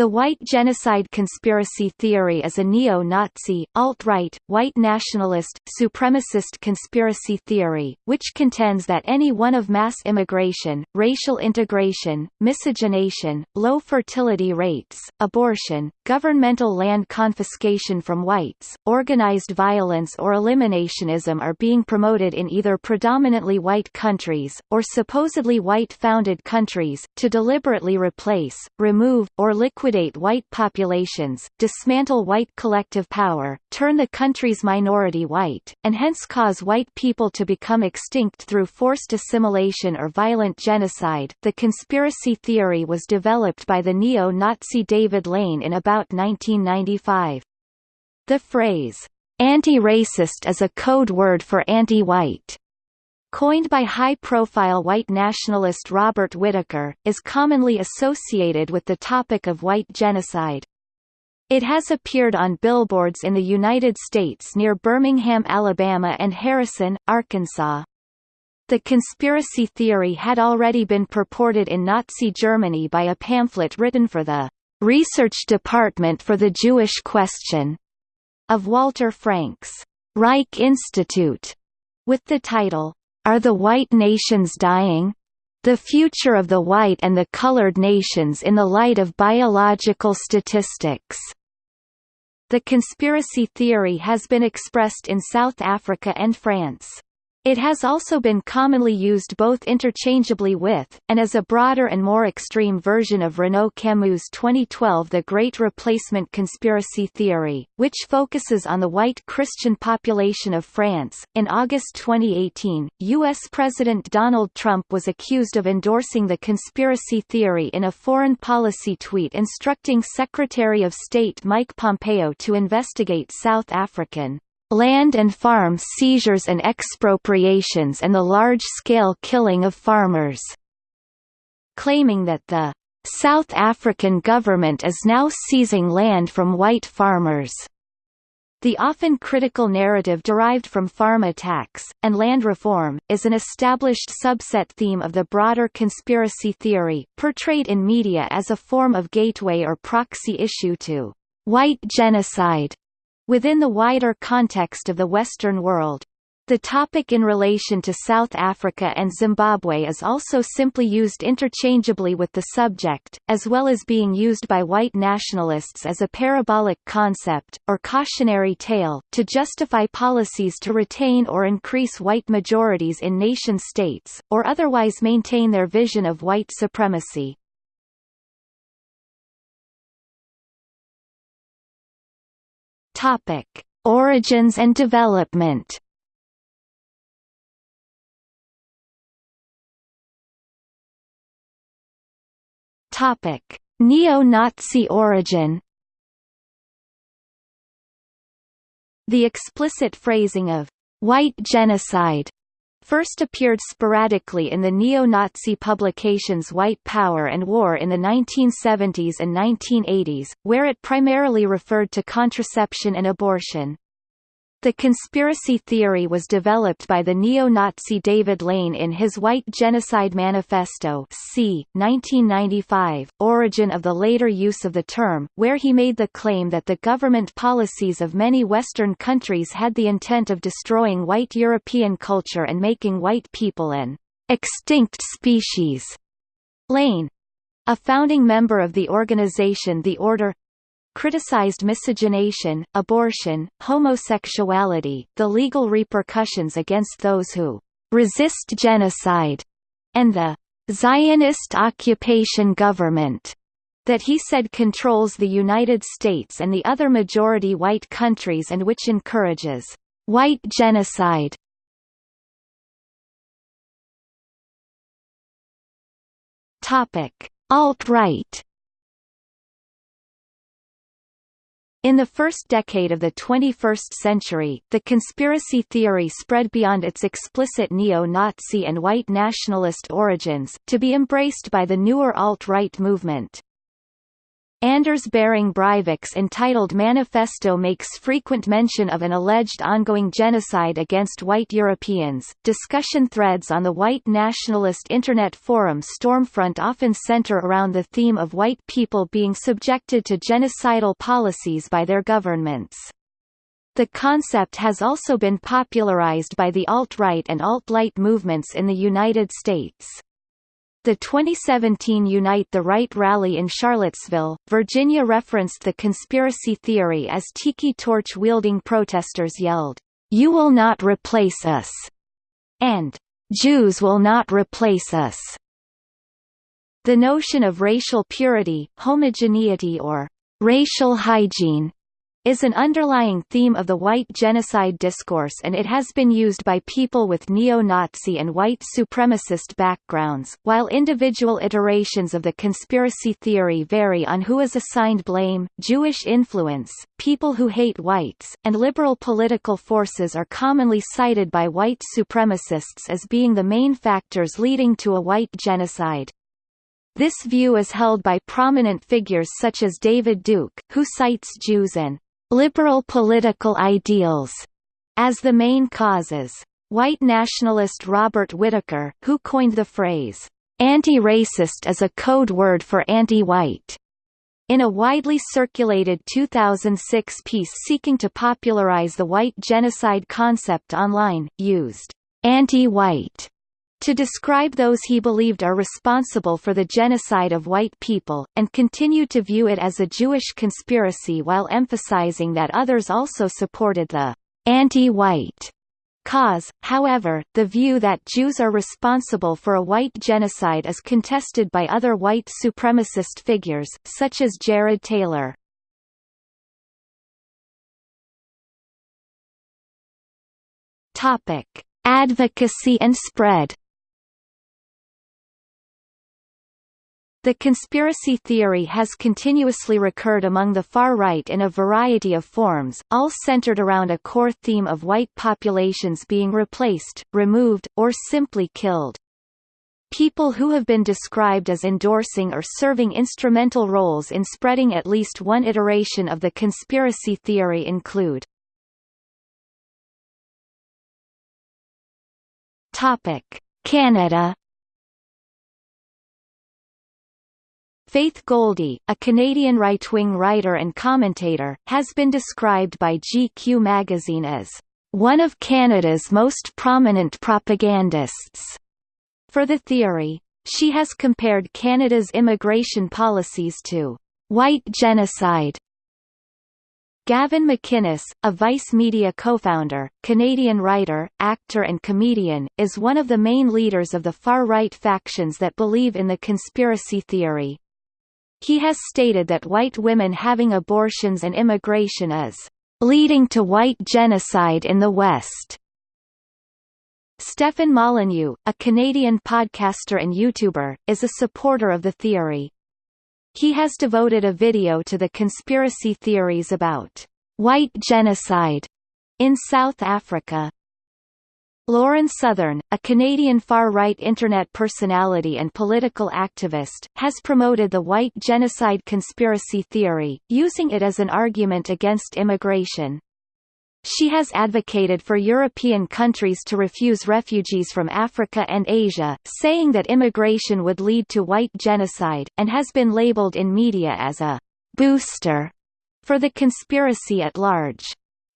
The white genocide conspiracy theory is a neo-Nazi, alt-right, white nationalist, supremacist conspiracy theory, which contends that any one of mass immigration, racial integration, miscegenation, low fertility rates, abortion, governmental land confiscation from whites, organized violence or eliminationism are being promoted in either predominantly white countries, or supposedly white-founded countries, to deliberately replace, remove, or liquidate liquidate white populations, dismantle white collective power, turn the country's minority white, and hence cause white people to become extinct through forced assimilation or violent genocide. The conspiracy theory was developed by the neo-Nazi David Lane in about 1995. The phrase, anti-racist is a code word for anti-white coined by high-profile white nationalist Robert Whitaker, is commonly associated with the topic of white genocide. It has appeared on billboards in the United States near Birmingham, Alabama and Harrison, Arkansas. The conspiracy theory had already been purported in Nazi Germany by a pamphlet written for the Research Department for the Jewish Question of Walter Frank's Reich Institute, with the title, are the White Nations Dying? The Future of the White and the Colored Nations in the Light of Biological Statistics. The conspiracy theory has been expressed in South Africa and France. It has also been commonly used both interchangeably with, and as a broader and more extreme version of Renaud Camus' 2012 The Great Replacement Conspiracy Theory, which focuses on the white Christian population of France. In August 2018, U.S. President Donald Trump was accused of endorsing the conspiracy theory in a foreign policy tweet instructing Secretary of State Mike Pompeo to investigate South African land and farm seizures and expropriations and the large-scale killing of farmers", claiming that the "...South African government is now seizing land from white farmers." The often critical narrative derived from farm attacks, and land reform, is an established subset theme of the broader conspiracy theory, portrayed in media as a form of gateway or proxy issue to white genocide Within the wider context of the Western world, the topic in relation to South Africa and Zimbabwe is also simply used interchangeably with the subject, as well as being used by white nationalists as a parabolic concept, or cautionary tale, to justify policies to retain or increase white majorities in nation-states, or otherwise maintain their vision of white supremacy. Topic: Origins and development. Topic: Neo-Nazi origin. The explicit phrasing of white genocide first appeared sporadically in the neo-Nazi publications White Power and War in the 1970s and 1980s, where it primarily referred to contraception and abortion. The conspiracy theory was developed by the neo-Nazi David Lane in his White Genocide Manifesto c. 1995, origin of the later use of the term, where he made the claim that the government policies of many Western countries had the intent of destroying white European culture and making white people an extinct species. Lane, a founding member of the organization The Order criticized miscegenation, abortion, homosexuality, the legal repercussions against those who resist genocide, and the Zionist occupation government that he said controls the United States and the other majority white countries and which encourages white genocide. Alt-right In the first decade of the 21st century, the conspiracy theory spread beyond its explicit neo-Nazi and white nationalist origins, to be embraced by the newer alt-right movement. Anders Behring Breivik's entitled Manifesto makes frequent mention of an alleged ongoing genocide against white Europeans. Discussion threads on the white nationalist internet forum Stormfront often center around the theme of white people being subjected to genocidal policies by their governments. The concept has also been popularized by the alt-right and alt-light movements in the United States. The 2017 Unite the Right rally in Charlottesville, Virginia referenced the conspiracy theory as tiki torch-wielding protesters yelled, "'You will not replace us!' and "'Jews will not replace us!' The notion of racial purity, homogeneity or racial hygiene is an underlying theme of the white genocide discourse and it has been used by people with neo-Nazi and white supremacist backgrounds. While individual iterations of the conspiracy theory vary on who is assigned blame, Jewish influence, people who hate whites, and liberal political forces are commonly cited by white supremacists as being the main factors leading to a white genocide. This view is held by prominent figures such as David Duke, who cites Jews and liberal political ideals as the main causes. White nationalist Robert Whitaker, who coined the phrase, anti-racist is a code word for anti-white, in a widely circulated 2006 piece seeking to popularize the white genocide concept online, used anti-white to describe those he believed are responsible for the genocide of white people, and continued to view it as a Jewish conspiracy while emphasizing that others also supported the anti-white cause. However, the view that Jews are responsible for a white genocide is contested by other white supremacist figures, such as Jared Taylor. Topic: Advocacy and spread The conspiracy theory has continuously recurred among the far right in a variety of forms, all centered around a core theme of white populations being replaced, removed, or simply killed. People who have been described as endorsing or serving instrumental roles in spreading at least one iteration of the conspiracy theory include Canada Faith Goldy, a Canadian right-wing writer and commentator, has been described by GQ magazine as one of Canada's most prominent propagandists. For the theory, she has compared Canada's immigration policies to white genocide Gavin McInnes, a Vice Media co-founder, Canadian writer, actor and comedian, is one of the main leaders of the far-right factions that believe in the conspiracy theory. He has stated that white women having abortions and immigration is leading to white genocide in the West. Stefan Molyneux, a Canadian podcaster and YouTuber, is a supporter of the theory. He has devoted a video to the conspiracy theories about white genocide in South Africa. Lauren Southern, a Canadian far-right Internet personality and political activist, has promoted the white genocide conspiracy theory, using it as an argument against immigration. She has advocated for European countries to refuse refugees from Africa and Asia, saying that immigration would lead to white genocide, and has been labeled in media as a «booster» for the conspiracy at large.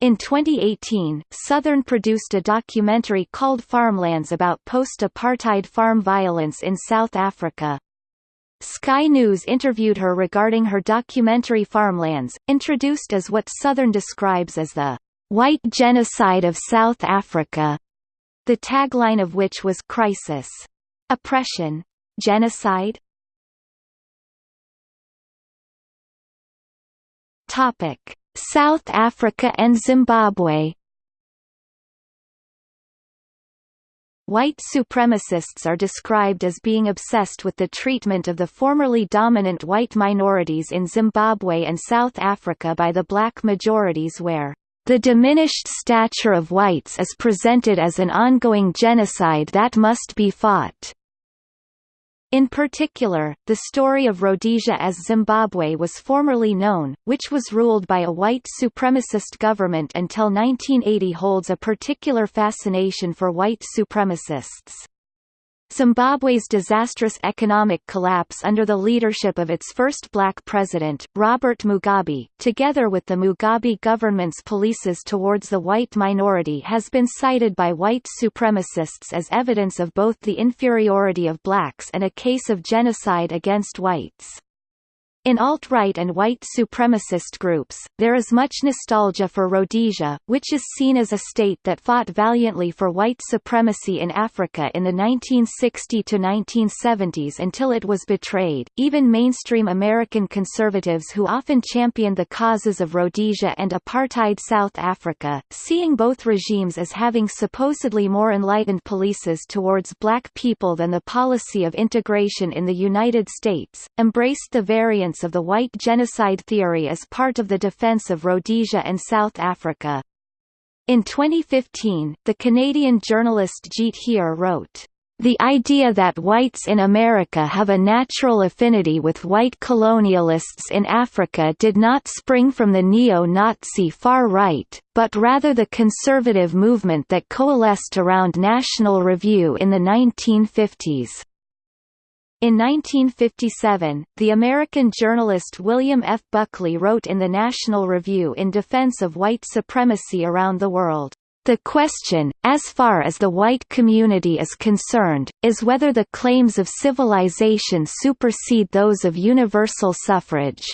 In 2018, Southern produced a documentary called Farmlands about post-apartheid farm violence in South Africa. Sky News interviewed her regarding her documentary Farmlands, introduced as what Southern describes as the white genocide of South Africa, the tagline of which was Crisis. Oppression. Genocide? Topic. South Africa and Zimbabwe White supremacists are described as being obsessed with the treatment of the formerly dominant white minorities in Zimbabwe and South Africa by the black majorities where the diminished stature of whites is presented as an ongoing genocide that must be fought. In particular, the story of Rhodesia as Zimbabwe was formerly known, which was ruled by a white supremacist government until 1980 holds a particular fascination for white supremacists. Zimbabwe's disastrous economic collapse under the leadership of its first black president, Robert Mugabe, together with the Mugabe government's policies towards the white minority has been cited by white supremacists as evidence of both the inferiority of blacks and a case of genocide against whites. In alt-right and white supremacist groups, there is much nostalgia for Rhodesia, which is seen as a state that fought valiantly for white supremacy in Africa in the 1960–1970s until it was betrayed. Even mainstream American conservatives who often championed the causes of Rhodesia and apartheid South Africa, seeing both regimes as having supposedly more enlightened policies towards black people than the policy of integration in the United States, embraced the of the white genocide theory as part of the defense of Rhodesia and South Africa. In 2015, the Canadian journalist Jeet Heer wrote, the idea that whites in America have a natural affinity with white colonialists in Africa did not spring from the neo-Nazi far right, but rather the conservative movement that coalesced around National Review in the 1950s. In 1957, the American journalist William F. Buckley wrote in the National Review in defense of white supremacy around the world. The question, as far as the white community is concerned, is whether the claims of civilization supersede those of universal suffrage.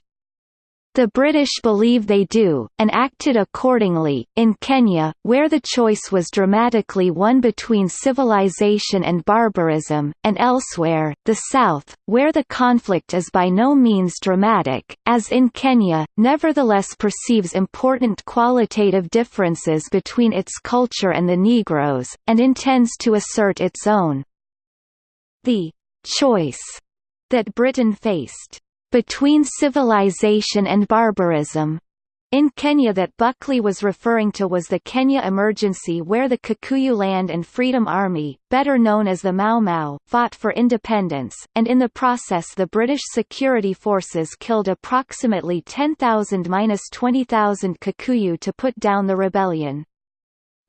The British believe they do, and acted accordingly. In Kenya, where the choice was dramatically one between civilization and barbarism, and elsewhere, the South, where the conflict is by no means dramatic, as in Kenya, nevertheless perceives important qualitative differences between its culture and the Negroes, and intends to assert its own. The choice that Britain faced between civilization and barbarism in Kenya that Buckley was referring to was the Kenya emergency where the Kikuyu Land and Freedom Army, better known as the Mau Mau, fought for independence, and in the process the British security forces killed approximately 10,000–20,000 Kikuyu to put down the rebellion.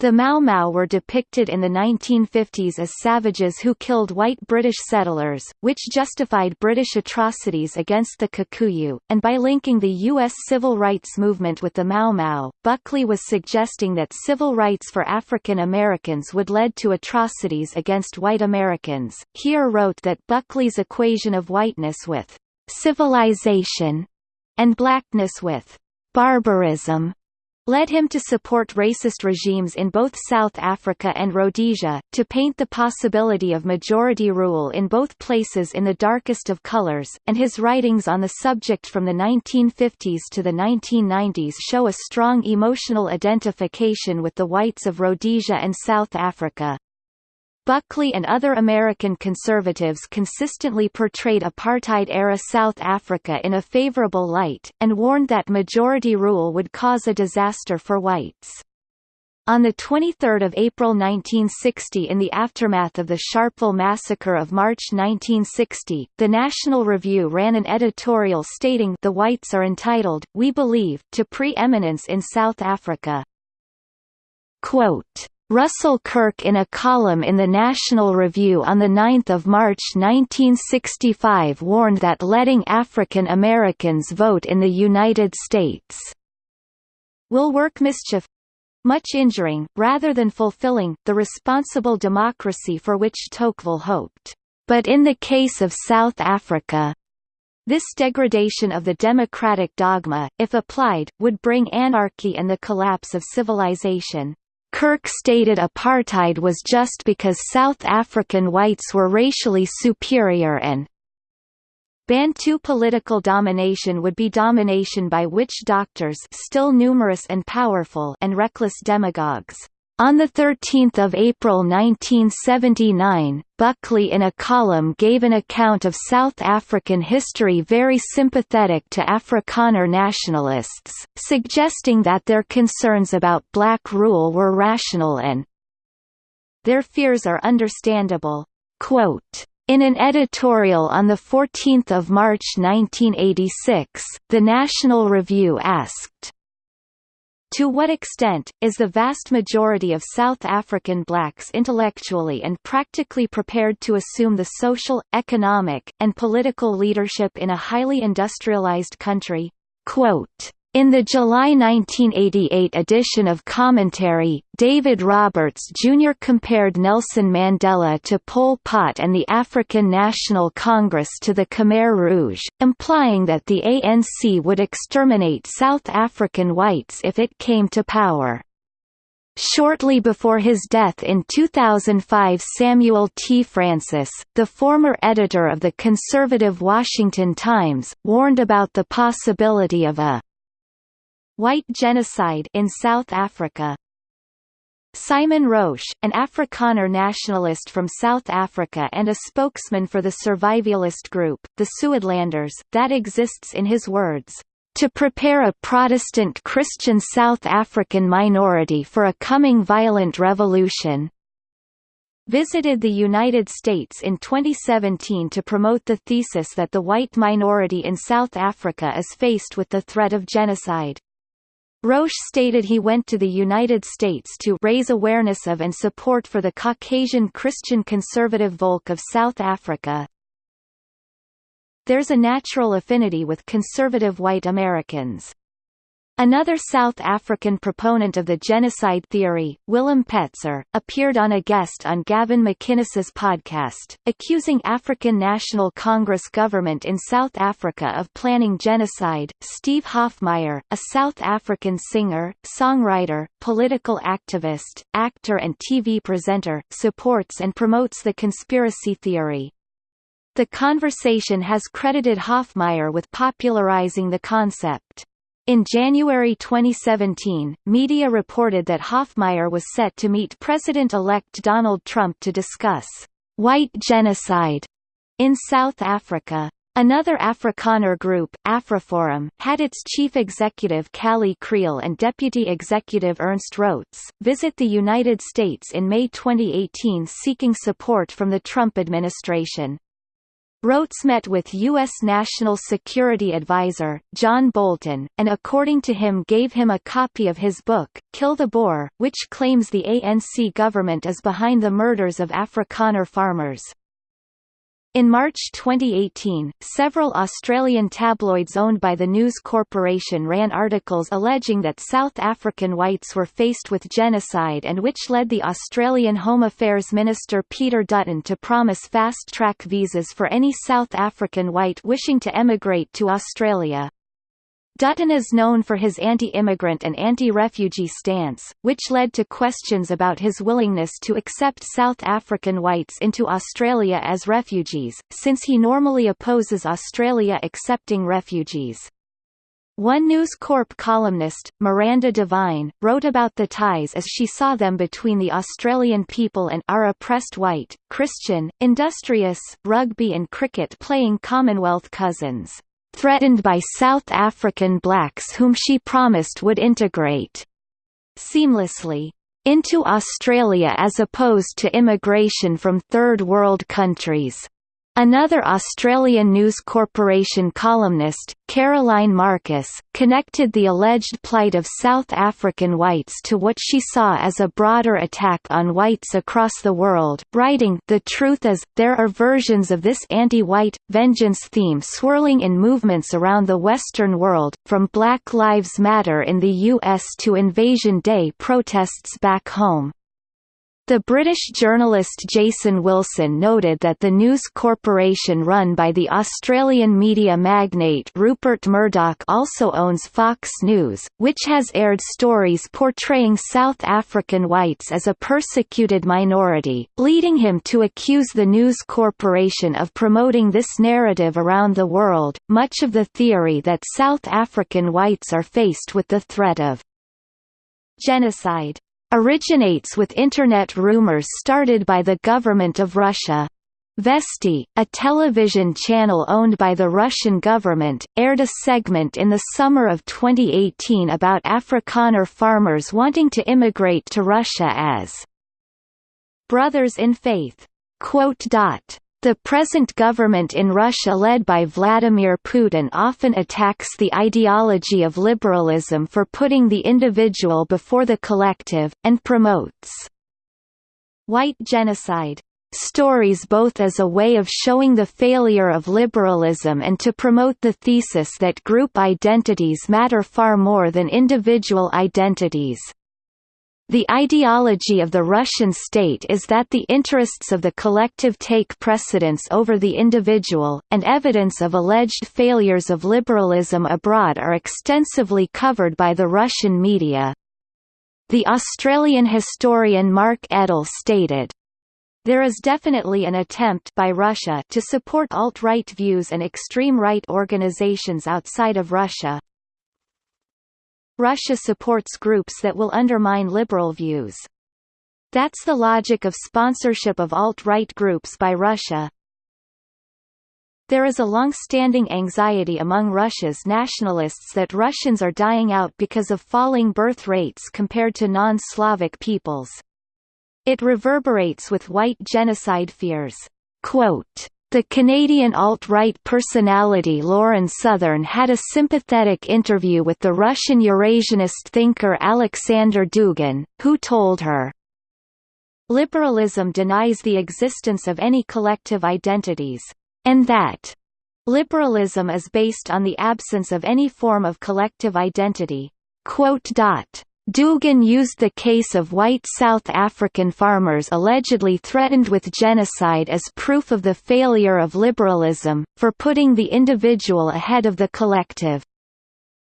The Mau Mau were depicted in the 1950s as savages who killed white British settlers, which justified British atrocities against the Kikuyu, and by linking the U.S. civil rights movement with the Mau Mau, Buckley was suggesting that civil rights for African Americans would lead to atrocities against white Americans. Heer wrote that Buckley's equation of whiteness with civilization and blackness with barbarism led him to support racist regimes in both South Africa and Rhodesia, to paint the possibility of majority rule in both places in the darkest of colors, and his writings on the subject from the 1950s to the 1990s show a strong emotional identification with the whites of Rhodesia and South Africa. Buckley and other American conservatives consistently portrayed apartheid-era South Africa in a favorable light, and warned that majority rule would cause a disaster for whites. On 23 April 1960 in the aftermath of the Sharpeville massacre of March 1960, the National Review ran an editorial stating the whites are entitled, we believe, to pre-eminence in South Africa. Quote, Russell Kirk in a column in the National Review on 9 March 1965 warned that letting African Americans vote in the United States will work mischief much injuring, rather than fulfilling, the responsible democracy for which Tocqueville hoped. But in the case of South Africa, this degradation of the democratic dogma, if applied, would bring anarchy and the collapse of civilization. Kirk stated apartheid was just because South African whites were racially superior and Bantu political domination would be domination by witch doctors still numerous and powerful and reckless demagogues. On 13 April 1979, Buckley in a column gave an account of South African history very sympathetic to Afrikaner nationalists, suggesting that their concerns about black rule were rational and their fears are understandable. Quote, In an editorial on 14 March 1986, the National Review asked, to what extent, is the vast majority of South African blacks intellectually and practically prepared to assume the social, economic, and political leadership in a highly industrialized country? Quote, in the July 1988 edition of Commentary, David Roberts Jr. compared Nelson Mandela to Pol Pot and the African National Congress to the Khmer Rouge, implying that the ANC would exterminate South African whites if it came to power. Shortly before his death in 2005 Samuel T. Francis, the former editor of the conservative Washington Times, warned about the possibility of a White genocide in South Africa Simon Roche, an Afrikaner nationalist from South Africa and a spokesman for the survivalist group, the Suidlanders, that exists in his words, "...to prepare a Protestant Christian South African minority for a coming violent revolution." visited the United States in 2017 to promote the thesis that the white minority in South Africa is faced with the threat of genocide. Roche stated he went to the United States to raise awareness of and support for the Caucasian Christian conservative Volk of South Africa. There's a natural affinity with conservative white Americans. Another South African proponent of the genocide theory, Willem Petzer, appeared on a guest on Gavin McInnes's podcast, accusing African National Congress government in South Africa of planning genocide. Steve Hofmeyr, a South African singer, songwriter, political activist, actor and TV presenter, supports and promotes the conspiracy theory. The conversation has credited Hofmeyr with popularizing the concept. In January 2017, media reported that Hofmeyr was set to meet President-elect Donald Trump to discuss «white genocide» in South Africa. Another Afrikaner group, Afriforum, had its chief executive Kallie Kriel and deputy executive Ernst Roets, visit the United States in May 2018 seeking support from the Trump administration. Roets met with U.S. National Security Advisor, John Bolton, and according to him gave him a copy of his book, Kill the Boer, which claims the ANC government is behind the murders of Afrikaner farmers. In March 2018, several Australian tabloids owned by the News Corporation ran articles alleging that South African whites were faced with genocide and which led the Australian Home Affairs Minister Peter Dutton to promise fast-track visas for any South African white wishing to emigrate to Australia. Dutton is known for his anti-immigrant and anti-refugee stance, which led to questions about his willingness to accept South African whites into Australia as refugees, since he normally opposes Australia accepting refugees. One News Corp columnist, Miranda Devine, wrote about the ties as she saw them between the Australian people and our oppressed white, Christian, industrious, rugby and cricket playing Commonwealth cousins threatened by South African blacks whom she promised would integrate seamlessly into Australia as opposed to immigration from third world countries. Another Australian News Corporation columnist, Caroline Marcus, connected the alleged plight of South African whites to what she saw as a broader attack on whites across the world, writing, The truth is, there are versions of this anti-white, vengeance theme swirling in movements around the Western world, from Black Lives Matter in the U.S. to Invasion Day protests back home. The British journalist Jason Wilson noted that the News Corporation run by the Australian media magnate Rupert Murdoch also owns Fox News, which has aired stories portraying South African whites as a persecuted minority, leading him to accuse the News Corporation of promoting this narrative around the world. Much of the theory that South African whites are faced with the threat of genocide originates with Internet rumors started by the government of Russia. Vesti, a television channel owned by the Russian government, aired a segment in the summer of 2018 about Afrikaner farmers wanting to immigrate to Russia as brothers in faith. The present government in Russia led by Vladimir Putin often attacks the ideology of liberalism for putting the individual before the collective, and promotes white genocide stories both as a way of showing the failure of liberalism and to promote the thesis that group identities matter far more than individual identities. The ideology of the Russian state is that the interests of the collective take precedence over the individual, and evidence of alleged failures of liberalism abroad are extensively covered by the Russian media. The Australian historian Mark Edele stated, there is definitely an attempt by Russia to support alt-right views and extreme right organizations outside of Russia, Russia supports groups that will undermine liberal views. That's the logic of sponsorship of alt-right groups by Russia. There is a long-standing anxiety among Russia's nationalists that Russians are dying out because of falling birth rates compared to non-Slavic peoples. It reverberates with white genocide fears. Quote, the Canadian alt-right personality Lauren Southern had a sympathetic interview with the Russian Eurasianist thinker Alexander Dugin, who told her, Liberalism denies the existence of any collective identities, and that liberalism is based on the absence of any form of collective identity. Dugin used the case of white South African farmers allegedly threatened with genocide as proof of the failure of liberalism, for putting the individual ahead of the collective.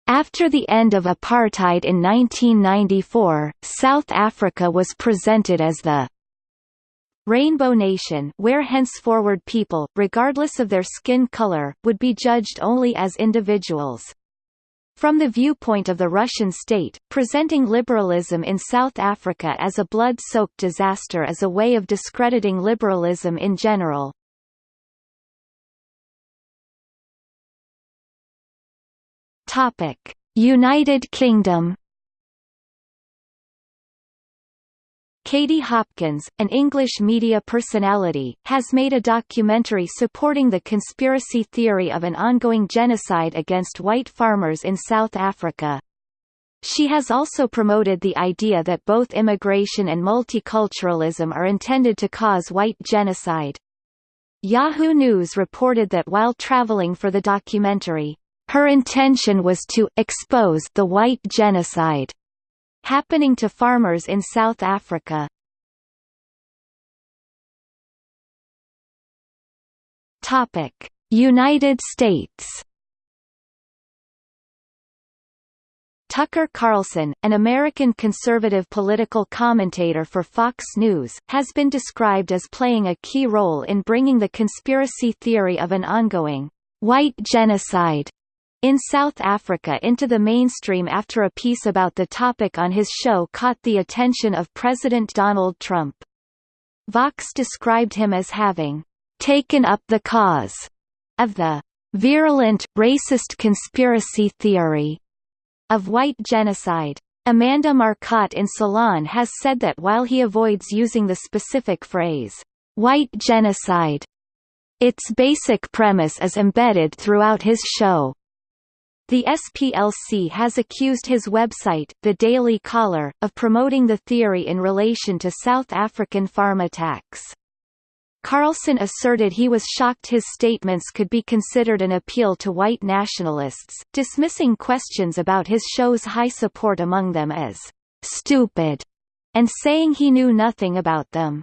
After the end of apartheid in 1994, South Africa was presented as the Rainbow Nation where henceforward people, regardless of their skin color, would be judged only as individuals. From the viewpoint of the Russian state, presenting liberalism in South Africa as a blood-soaked disaster is a way of discrediting liberalism in general. United Kingdom Katie Hopkins, an English media personality, has made a documentary supporting the conspiracy theory of an ongoing genocide against white farmers in South Africa. She has also promoted the idea that both immigration and multiculturalism are intended to cause white genocide. Yahoo News reported that while traveling for the documentary, her intention was to expose the white genocide happening to farmers in South Africa. Topic: United States. Tucker Carlson, an American conservative political commentator for Fox News, has been described as playing a key role in bringing the conspiracy theory of an ongoing white genocide in South Africa into the mainstream after a piece about the topic on his show caught the attention of President Donald Trump. Vox described him as having taken up the cause of the virulent, racist conspiracy theory of white genocide. Amanda Marcotte in Salon has said that while he avoids using the specific phrase, white genocide, its basic premise is embedded throughout his show. The SPLC has accused his website, The Daily Caller, of promoting the theory in relation to South African farm attacks. Carlson asserted he was shocked his statements could be considered an appeal to white nationalists, dismissing questions about his show's high support among them as stupid, and saying he knew nothing about them.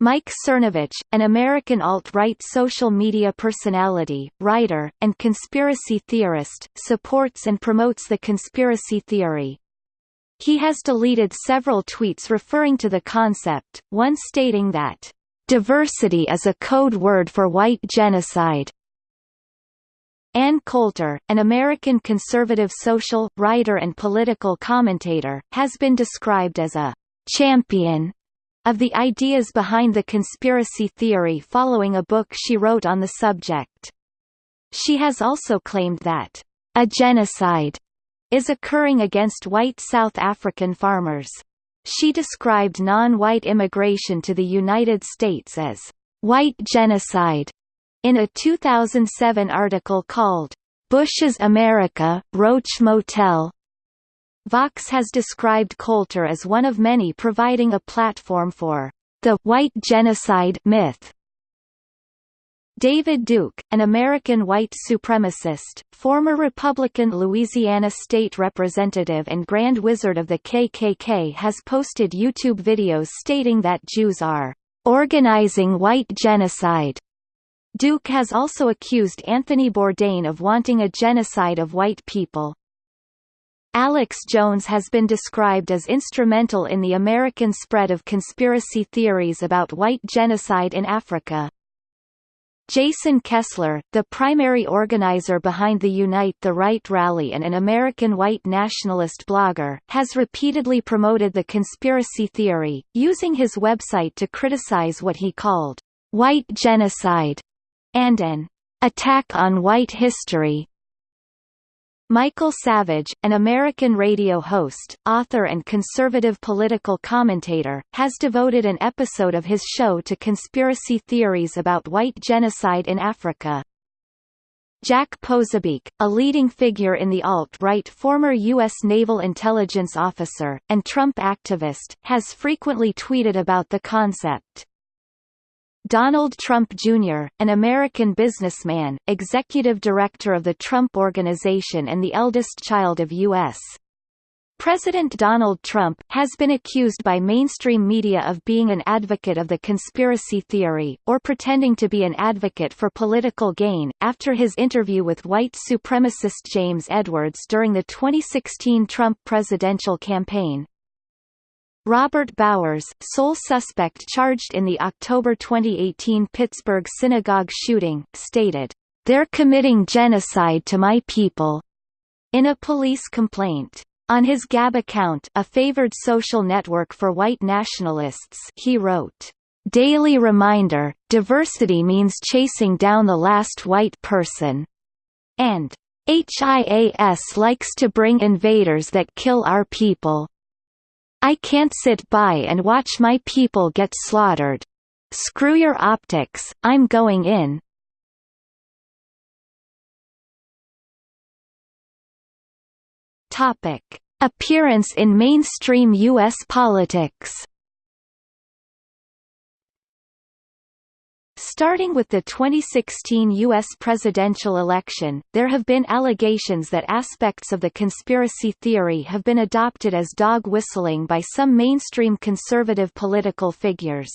Mike Cernovich, an American alt-right social media personality, writer, and conspiracy theorist, supports and promotes the conspiracy theory. He has deleted several tweets referring to the concept, one stating that, "...diversity is a code word for white genocide." Ann Coulter, an American conservative social, writer and political commentator, has been described as a champion of the ideas behind the conspiracy theory following a book she wrote on the subject. She has also claimed that a genocide is occurring against white South African farmers. She described non-white immigration to the United States as white genocide in a 2007 article called Bush's America, Roach Motel. Vox has described Coulter as one of many providing a platform for the white genocide myth. David Duke, an American white supremacist, former Republican Louisiana state representative and Grand Wizard of the KKK has posted YouTube videos stating that Jews are organizing white genocide Duke has also accused Anthony Bourdain of wanting a genocide of white people. Alex Jones has been described as instrumental in the American spread of conspiracy theories about white genocide in Africa. Jason Kessler, the primary organizer behind the Unite the Right rally and an American white nationalist blogger, has repeatedly promoted the conspiracy theory, using his website to criticize what he called white genocide and an attack on white history. Michael Savage, an American radio host, author and conservative political commentator, has devoted an episode of his show to conspiracy theories about white genocide in Africa. Jack Posobiec, a leading figure in the alt-right former U.S. naval intelligence officer, and Trump activist, has frequently tweeted about the concept. Donald Trump Jr., an American businessman, executive director of the Trump Organization and the eldest child of U.S. President Donald Trump, has been accused by mainstream media of being an advocate of the conspiracy theory, or pretending to be an advocate for political gain, after his interview with white supremacist James Edwards during the 2016 Trump presidential campaign. Robert Bowers, sole suspect charged in the October 2018 Pittsburgh synagogue shooting, stated, "They're committing genocide to my people." In a police complaint. On his Gab account a favored social network for white nationalists he wrote, "Daily reminder, diversity means chasing down the last white person." And, HIAS likes to bring invaders that kill our people. I can't sit by and watch my people get slaughtered. Screw your optics, I'm going in. Topic: Appearance in mainstream US politics. Starting with the 2016 U.S. presidential election, there have been allegations that aspects of the conspiracy theory have been adopted as dog whistling by some mainstream conservative political figures.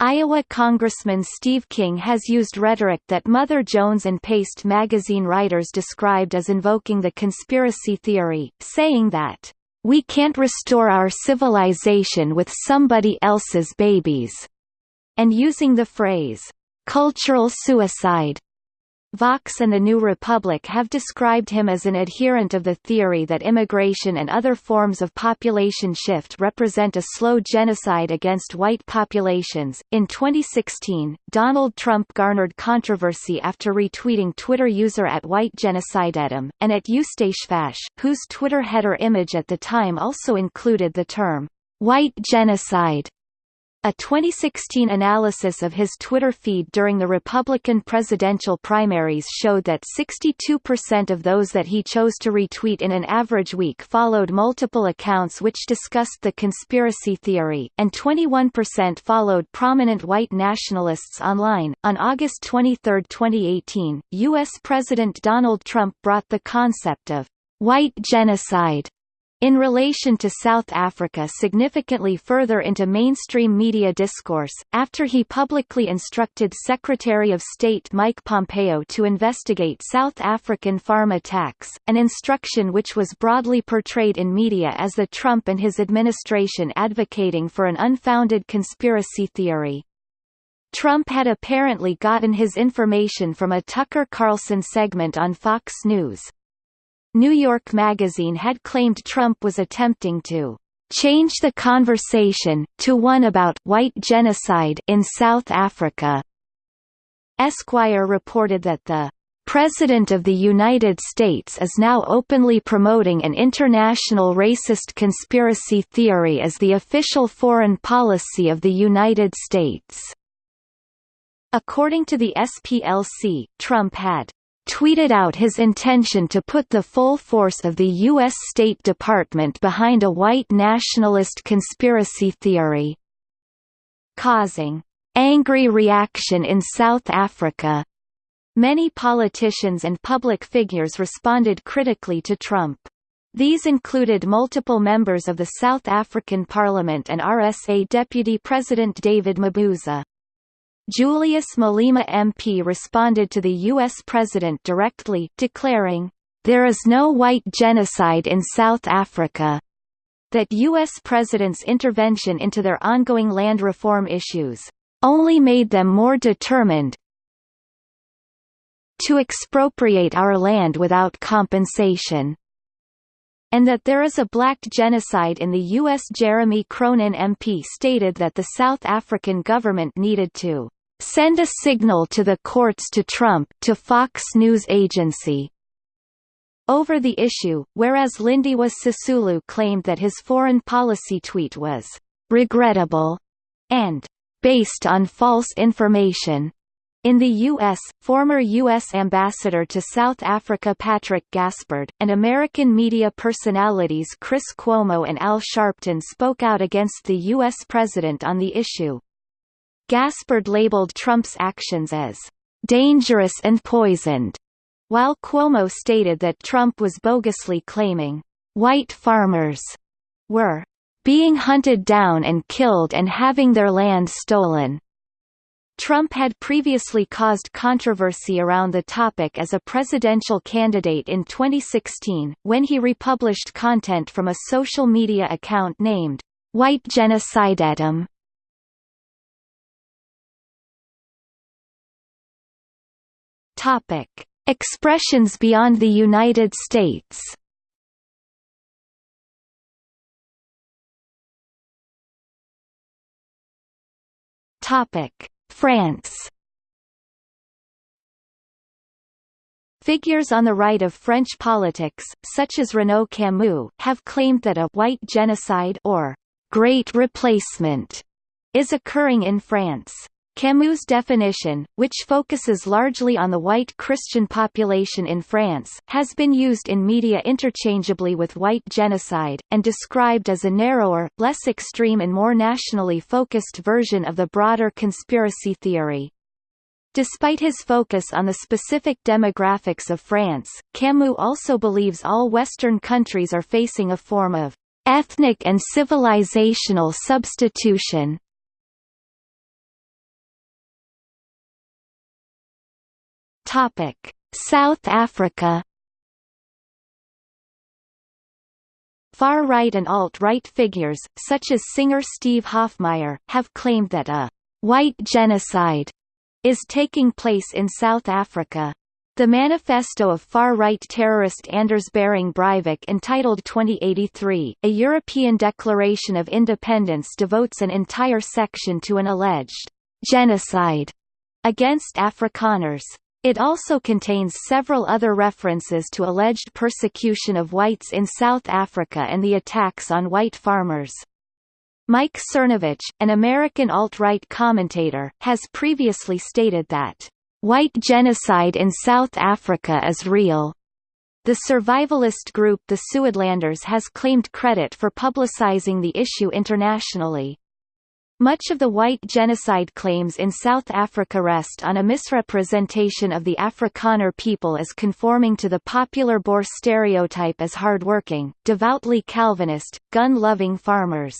Iowa Congressman Steve King has used rhetoric that Mother Jones and Paste magazine writers described as invoking the conspiracy theory, saying that, "...we can't restore our civilization with somebody else's babies." And using the phrase, "...cultural suicide." Vox and the New Republic have described him as an adherent of the theory that immigration and other forms of population shift represent a slow genocide against white populations. In 2016, Donald Trump garnered controversy after retweeting Twitter user at White Genocide Genocidetum, and at EustaceFash, whose Twitter header image at the time also included the term, white genocide. A 2016 analysis of his Twitter feed during the Republican presidential primaries showed that 62% of those that he chose to retweet in an average week followed multiple accounts which discussed the conspiracy theory, and 21% followed prominent white nationalists online. On August 23, 2018, U.S. President Donald Trump brought the concept of white genocide in relation to South Africa significantly further into mainstream media discourse, after he publicly instructed Secretary of State Mike Pompeo to investigate South African farm attacks, an instruction which was broadly portrayed in media as the Trump and his administration advocating for an unfounded conspiracy theory. Trump had apparently gotten his information from a Tucker Carlson segment on Fox News. New York Magazine had claimed Trump was attempting to change the conversation, to one about white genocide in South Africa. Esquire reported that the President of the United States is now openly promoting an international racist conspiracy theory as the official foreign policy of the United States. According to the SPLC, Trump had tweeted out his intention to put the full force of the U.S. State Department behind a white nationalist conspiracy theory, causing angry reaction in South Africa. Many politicians and public figures responded critically to Trump. These included multiple members of the South African Parliament and RSA Deputy President David Mabuza. Julius Malema MP responded to the U.S. President directly, declaring, "...there is no white genocide in South Africa." That U.S. President's intervention into their ongoing land reform issues, "...only made them more determined to expropriate our land without compensation." and that there is a black genocide in the U.S. Jeremy Cronin MP stated that the South African government needed to send a signal to the courts to Trump to Fox News Agency over the issue, whereas Lindiwe Sisulu claimed that his foreign policy tweet was regrettable and based on false information. In the U.S., former U.S. Ambassador to South Africa Patrick Gaspard, and American media personalities Chris Cuomo and Al Sharpton spoke out against the U.S. president on the issue. Gaspard labeled Trump's actions as dangerous and poisoned, while Cuomo stated that Trump was bogusly claiming white farmers were being hunted down and killed and having their land stolen. Trump had previously caused controversy around the topic as a presidential candidate in 2016, when he republished content from a social media account named, White Genocidetum. Topic: Expressions beyond the United States. Topic: France. Figures on the right of French politics, such as Renaud Camus, have claimed that a «white genocide» or «great replacement» is occurring in France. Camus' definition, which focuses largely on the white Christian population in France, has been used in media interchangeably with white genocide, and described as a narrower, less extreme and more nationally focused version of the broader conspiracy theory. Despite his focus on the specific demographics of France, Camus also believes all Western countries are facing a form of ethnic and civilizational substitution, Topic: South Africa. Far-right and alt-right figures, such as singer Steve Hofmeyr, have claimed that a «white genocide» is taking place in South Africa. The manifesto of far-right terrorist Anders Behring Breivik entitled 2083, A European Declaration of Independence devotes an entire section to an alleged «genocide» against Afrikaners. It also contains several other references to alleged persecution of whites in South Africa and the attacks on white farmers. Mike Cernovich, an American alt-right commentator, has previously stated that, "...white genocide in South Africa is real." The survivalist group the Suidlanders has claimed credit for publicizing the issue internationally. Much of the white genocide claims in South Africa rest on a misrepresentation of the Afrikaner people as conforming to the popular Boer stereotype as hardworking, devoutly Calvinist, gun-loving farmers.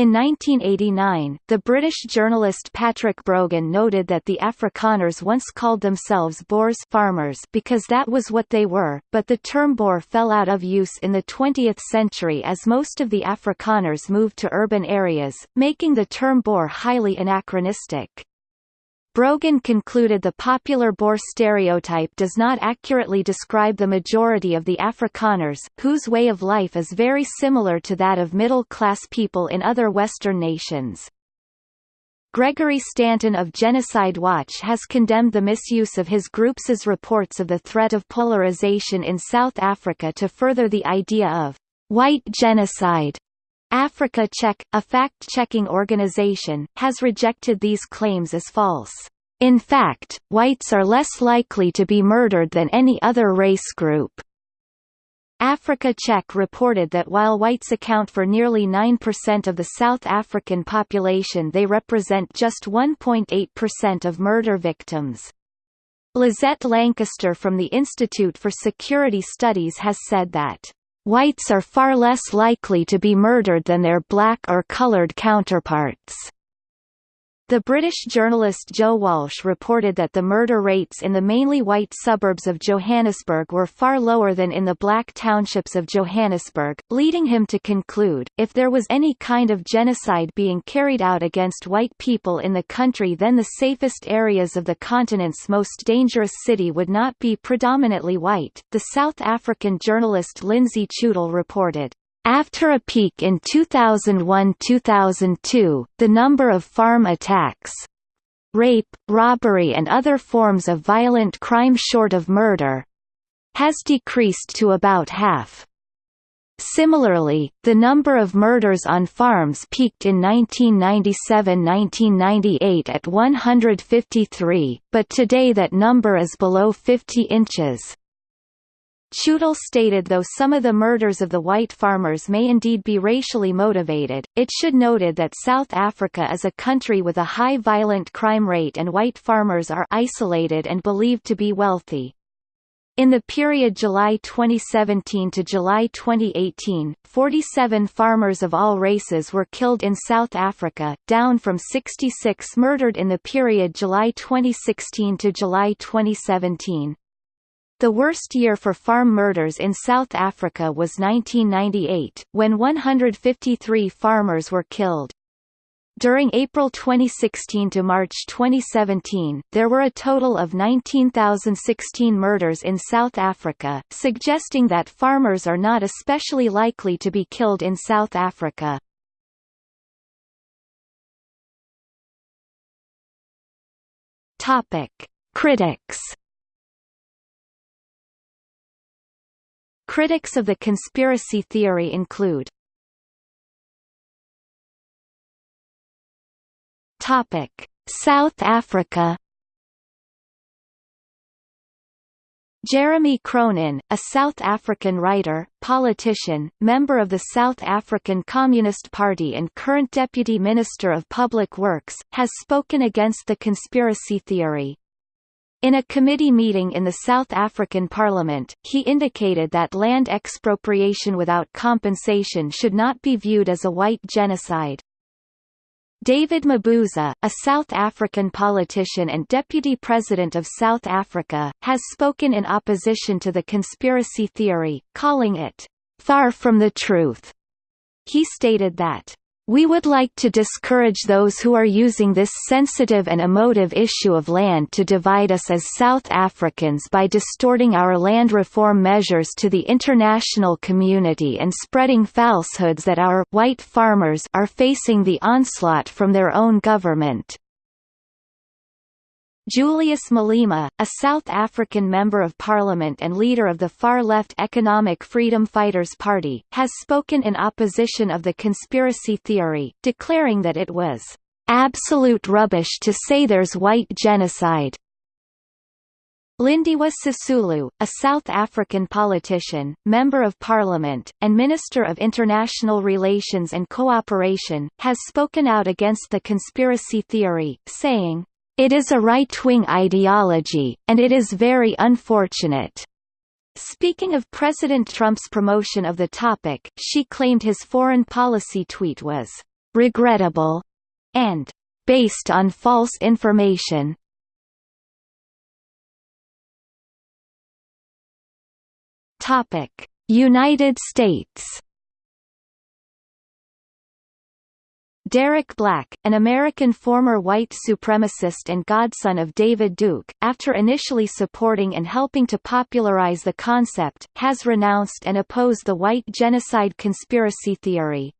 In 1989, the British journalist Patrick Brogan noted that the Afrikaners once called themselves Boers farmers because that was what they were, but the term Boer fell out of use in the 20th century as most of the Afrikaners moved to urban areas, making the term Boer highly anachronistic. Brogan concluded the popular Boer stereotype does not accurately describe the majority of the Afrikaners, whose way of life is very similar to that of middle-class people in other Western nations. Gregory Stanton of Genocide Watch has condemned the misuse of his group's reports of the threat of polarization in South Africa to further the idea of white genocide. Africa Check, a fact-checking organization, has rejected these claims as false. In fact, whites are less likely to be murdered than any other race group. Africa Check reported that while whites account for nearly 9% of the South African population they represent just 1.8% of murder victims. Lizette Lancaster from the Institute for Security Studies has said that, "...whites are far less likely to be murdered than their black or colored counterparts." The British journalist Joe Walsh reported that the murder rates in the mainly white suburbs of Johannesburg were far lower than in the black townships of Johannesburg, leading him to conclude, if there was any kind of genocide being carried out against white people in the country then the safest areas of the continent's most dangerous city would not be predominantly white. The South African journalist Lindsay Chutel reported, after a peak in 2001–2002, the number of farm attacks rape, robbery and other forms of violent crime short of murder has decreased to about half. Similarly, the number of murders on farms peaked in 1997–1998 at 153, but today that number is below 50 inches. Chutel stated though some of the murders of the white farmers may indeed be racially motivated, it should noted that South Africa is a country with a high violent crime rate and white farmers are isolated and believed to be wealthy. In the period July 2017 to July 2018, 47 farmers of all races were killed in South Africa, down from 66 murdered in the period July 2016 to July 2017. The worst year for farm murders in South Africa was 1998, when 153 farmers were killed. During April 2016 to March 2017, there were a total of 19,016 murders in South Africa, suggesting that farmers are not especially likely to be killed in South Africa. Topic: Critics Critics of the conspiracy theory include South Africa Jeremy Cronin, a South African writer, politician, member of the South African Communist Party and current Deputy Minister of Public Works, has spoken against the conspiracy theory. In a committee meeting in the South African Parliament, he indicated that land expropriation without compensation should not be viewed as a white genocide. David Mabuza, a South African politician and deputy president of South Africa, has spoken in opposition to the conspiracy theory, calling it, "...far from the truth." He stated that, we would like to discourage those who are using this sensitive and emotive issue of land to divide us as South Africans by distorting our land reform measures to the international community and spreading falsehoods that our white farmers are facing the onslaught from their own government. Julius Malema, a South African Member of Parliament and leader of the far-left Economic Freedom Fighters Party, has spoken in opposition of the conspiracy theory, declaring that it was absolute rubbish to say there's white genocide. Lindiwe Sisulu, a South African politician, Member of Parliament, and Minister of International Relations and Cooperation, has spoken out against the conspiracy theory, saying, it is a right-wing ideology, and it is very unfortunate. Speaking of President Trump's promotion of the topic, she claimed his foreign policy tweet was regrettable and based on false information. Topic: United States Derek Black, an American former white supremacist and godson of David Duke, after initially supporting and helping to popularize the concept, has renounced and opposed the white genocide conspiracy theory.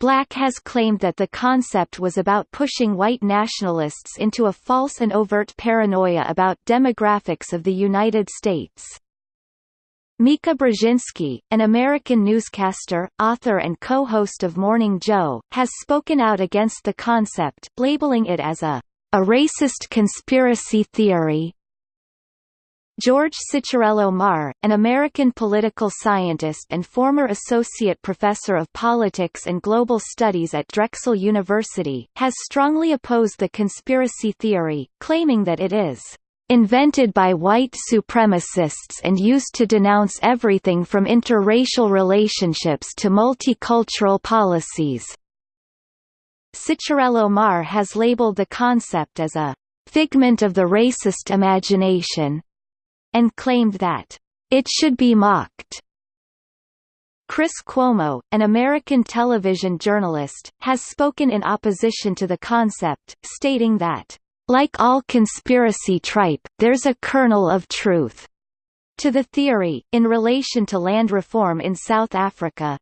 Black has claimed that the concept was about pushing white nationalists into a false and overt paranoia about demographics of the United States. Mika Brzezinski, an American newscaster, author and co-host of Morning Joe, has spoken out against the concept, labeling it as a a racist conspiracy theory. George Ciccariello Maher, an American political scientist and former associate professor of politics and global studies at Drexel University, has strongly opposed the conspiracy theory, claiming that it is invented by white supremacists and used to denounce everything from interracial relationships to multicultural policies. Ciccariello Maher has labeled the concept as a figment of the racist imagination, and claimed that it should be mocked. Chris Cuomo, an American television journalist, has spoken in opposition to the concept, stating that, "...like all conspiracy tripe, there's a kernel of truth." to the theory, in relation to land reform in South Africa.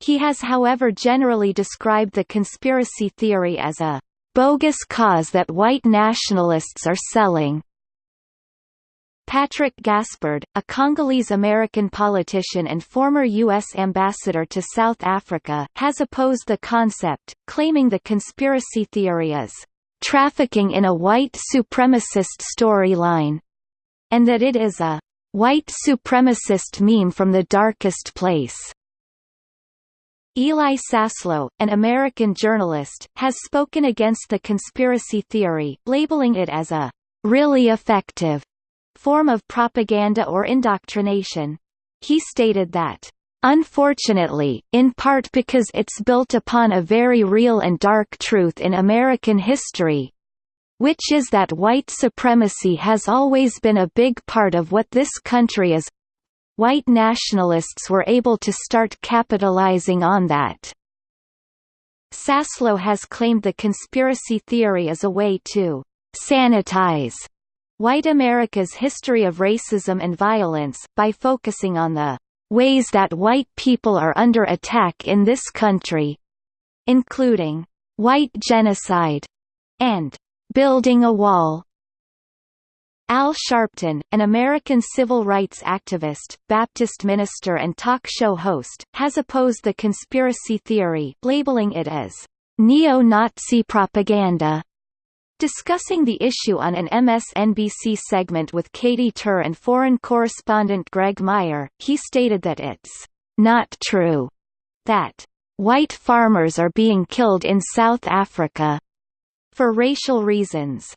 He has however generally described the conspiracy theory as a bogus cause that white nationalists are selling. Patrick Gaspard, a Congolese-American politician and former U.S. ambassador to South Africa, has opposed the concept, claiming the conspiracy theory is trafficking in a white supremacist storyline, and that it is a white supremacist meme from the darkest place. Eli Saslow, an American journalist, has spoken against the conspiracy theory, labeling it as a really effective form of propaganda or indoctrination. He stated that, Unfortunately, in part because it's built upon a very real and dark truth in American history, which is that white supremacy has always been a big part of what this country is. White nationalists were able to start capitalizing on that. Saslow has claimed the conspiracy theory is a way to sanitize White America's history of racism and violence, by focusing on the ways that white people are under attack in this country, including white genocide and building a wall. Al Sharpton, an American civil rights activist, Baptist minister and talk show host, has opposed the conspiracy theory, labeling it as neo-Nazi propaganda. Discussing the issue on an MSNBC segment with Katy Tur and foreign correspondent Greg Meyer, he stated that it's not true that white farmers are being killed in South Africa for racial reasons.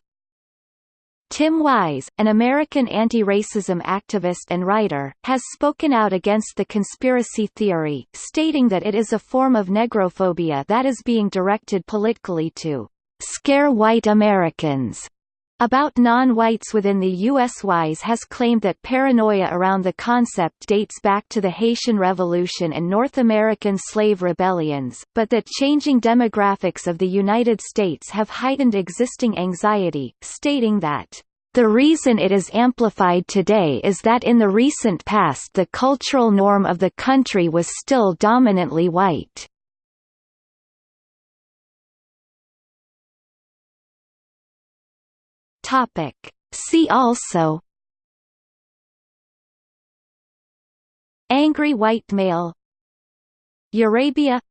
Tim Wise, an American anti-racism activist and writer, has spoken out against the conspiracy theory, stating that it is a form of negrophobia that is being directed politically to scare white Americans about non-whites within the U.S. Wise has claimed that paranoia around the concept dates back to the Haitian Revolution and North American slave rebellions, but that changing demographics of the United States have heightened existing anxiety, stating that the reason it is amplified today is that in the recent past the cultural norm of the country was still dominantly white. Topic. See also Angry white male Eurabia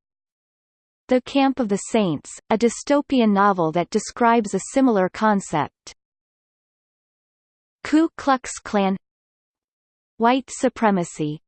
The Camp of the Saints, a dystopian novel that describes a similar concept. Ku Klux Klan White supremacy